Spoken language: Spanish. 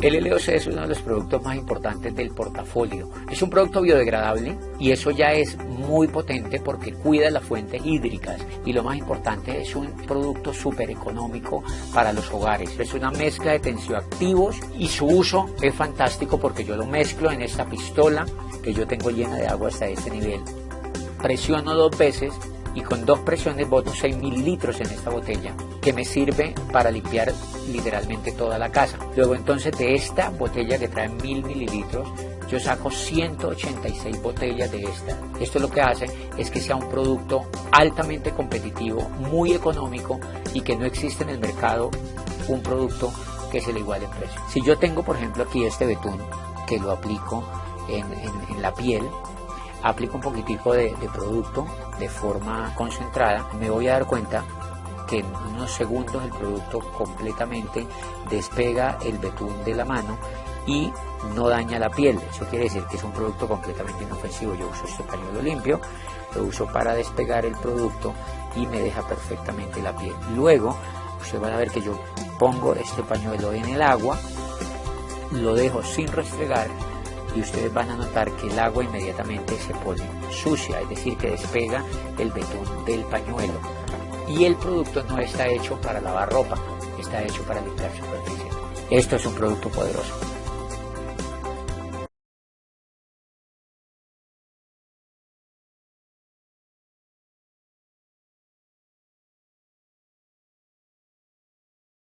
El LOC es uno de los productos más importantes del portafolio. Es un producto biodegradable y eso ya es muy potente porque cuida las fuentes hídricas y lo más importante es un producto súper económico para los hogares. Es una mezcla de tensioactivos y su uso es fantástico porque yo lo mezclo en esta pistola que yo tengo llena de agua hasta este nivel. Presiono dos veces y con dos presiones boto 6 mililitros en esta botella que me sirve para limpiar literalmente toda la casa. Luego entonces de esta botella que trae 1000 mililitros yo saco 186 botellas de esta. Esto lo que hace es que sea un producto altamente competitivo, muy económico y que no existe en el mercado un producto que se le iguale en precio. Si yo tengo por ejemplo aquí este betún que lo aplico en la piel, aplico un poquitico de, producto de forma concentrada, me voy a dar cuenta que en unos segundos el producto completamente despega el betún de la mano y no daña la piel. Eso quiere decir que es un producto completamente inofensivo. Yo uso este pañuelo limpio, lo uso para despegar el producto y me deja perfectamente la piel. Luego, ustedes van a ver que yo pongo este pañuelo en el agua, lo dejo sin restregar y ustedes van a notar que el agua inmediatamente se pone sucia, es decir, que despega el betún del pañuelo. Y el producto no está hecho para lavar ropa, está hecho para limpiar superficie. Esto es un producto poderoso.